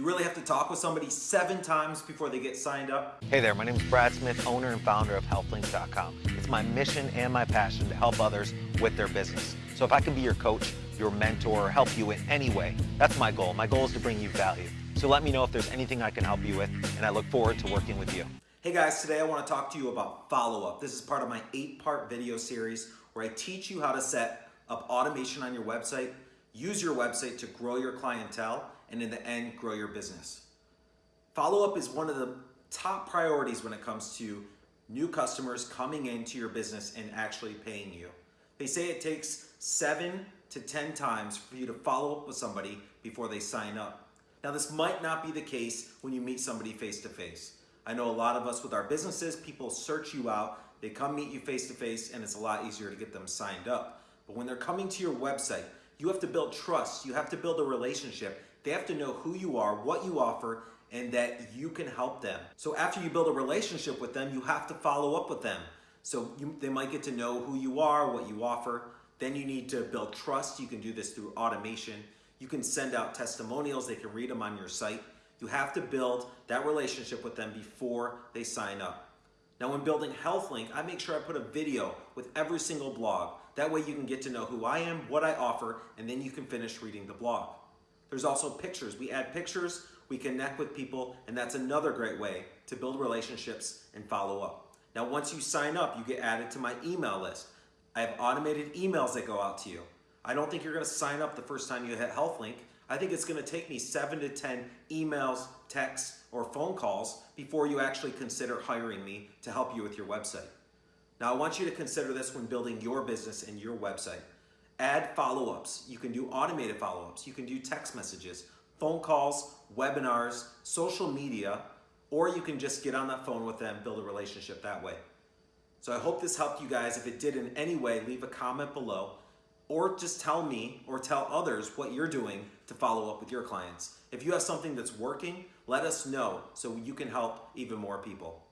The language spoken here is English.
You really have to talk with somebody seven times before they get signed up? Hey there, my name is Brad Smith, owner and founder of HealthLinks.com. It's my mission and my passion to help others with their business. So if I can be your coach, your mentor, or help you in any way, that's my goal. My goal is to bring you value. So let me know if there's anything I can help you with, and I look forward to working with you. Hey guys, today I want to talk to you about follow-up. This is part of my eight-part video series where I teach you how to set up automation on your website, use your website to grow your clientele, and in the end, grow your business. Follow-up is one of the top priorities when it comes to new customers coming into your business and actually paying you. They say it takes seven to 10 times for you to follow up with somebody before they sign up. Now this might not be the case when you meet somebody face to face. I know a lot of us with our businesses, people search you out, they come meet you face to face and it's a lot easier to get them signed up. But when they're coming to your website, you have to build trust, you have to build a relationship. They have to know who you are, what you offer, and that you can help them. So after you build a relationship with them, you have to follow up with them. So you, they might get to know who you are, what you offer. Then you need to build trust. You can do this through automation. You can send out testimonials. They can read them on your site. You have to build that relationship with them before they sign up. Now when building HealthLink, I make sure I put a video with every single blog. That way you can get to know who I am, what I offer, and then you can finish reading the blog. There's also pictures. We add pictures, we connect with people, and that's another great way to build relationships and follow up. Now once you sign up, you get added to my email list. I have automated emails that go out to you. I don't think you're gonna sign up the first time you hit HealthLink. I think it's gonna take me seven to 10 emails, texts, or phone calls before you actually consider hiring me to help you with your website. Now I want you to consider this when building your business and your website. Add follow-ups. You can do automated follow-ups. You can do text messages, phone calls, webinars, social media, or you can just get on that phone with them, build a relationship that way. So I hope this helped you guys. If it did in any way, leave a comment below or just tell me or tell others what you're doing to follow up with your clients. If you have something that's working, let us know so you can help even more people.